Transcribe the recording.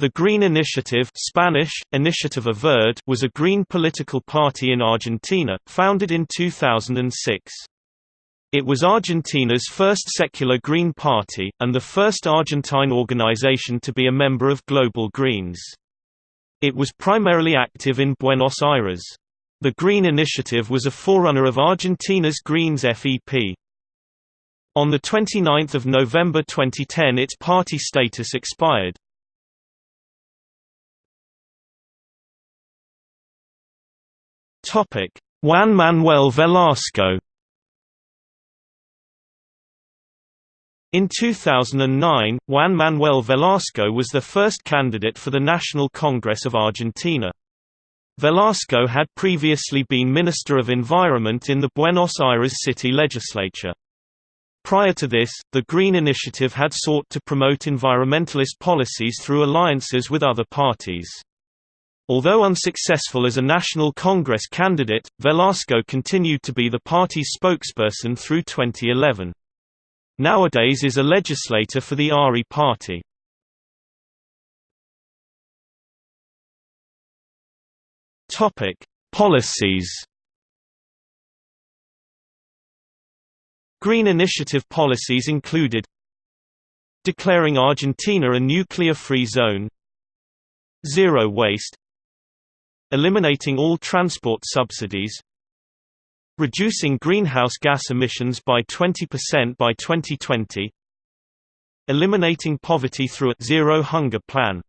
The Green Initiative Spanish, Iniciativa Verde was a green political party in Argentina, founded in 2006. It was Argentina's first secular Green Party, and the first Argentine organization to be a member of Global Greens. It was primarily active in Buenos Aires. The Green Initiative was a forerunner of Argentina's Greens FEP. On 29 November 2010 its party status expired. Topic: Juan Manuel Velasco. In 2009, Juan Manuel Velasco was the first candidate for the National Congress of Argentina. Velasco had previously been Minister of Environment in the Buenos Aires city legislature. Prior to this, the Green Initiative had sought to promote environmentalist policies through alliances with other parties. Although unsuccessful as a National Congress candidate, Velasco continued to be the party's spokesperson through 2011. Nowadays is a legislator for the ARI party. Policies. Green Initiative policies included Declaring Argentina a nuclear-free zone Zero waste Eliminating all transport subsidies Reducing greenhouse gas emissions by 20% by 2020 Eliminating poverty through a Zero Hunger Plan